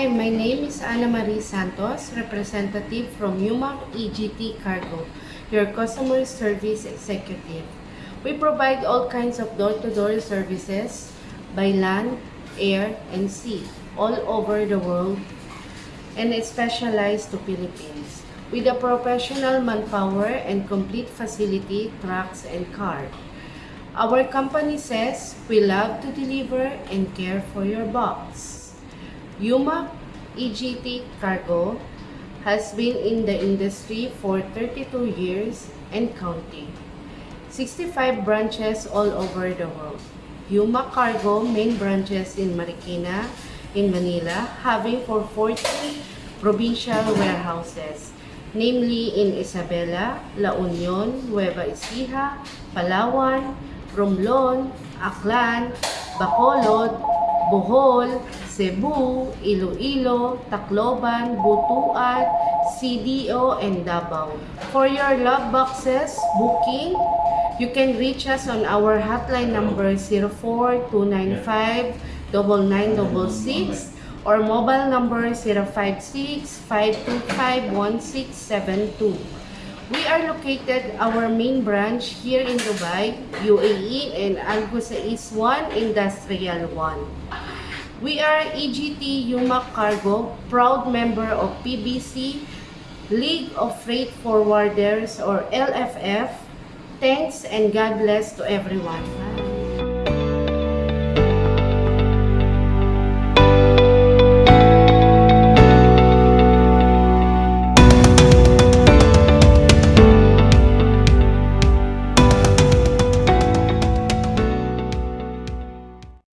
Annie Santos, representative from UMAC EGT Cargo, your customer service executive. We provide all kinds of door-to-door services by land, air, and sea all over the world and specialized to Philippines with a professional manpower and complete facility, trucks, and car. Our company says we love to deliver and care for your box. Yuma EGT Cargo has been in the industry for 32 years and counting. 65 branches all over the world. Yuma Cargo main branches in Marikina, in Manila, having for 40 provincial warehouses, namely in Isabela, La Union, Nueva Ecija, Palawan, Romblon, Aklan, Bacolod, Bohol, Cebu, Iloilo, Tacloban, Butuan, CDO, and Davao. For your love boxes booking, you can reach us on our hotline number 04295 9966 or mobile number 056-525-1672. We are located our main branch here in Dubai, UAE and Al Ghusais 1 Industrial 1. We are EGT Yumak Cargo, proud member of PBC League of Freight Forwarders or LFF. Thanks and God bless to everyone.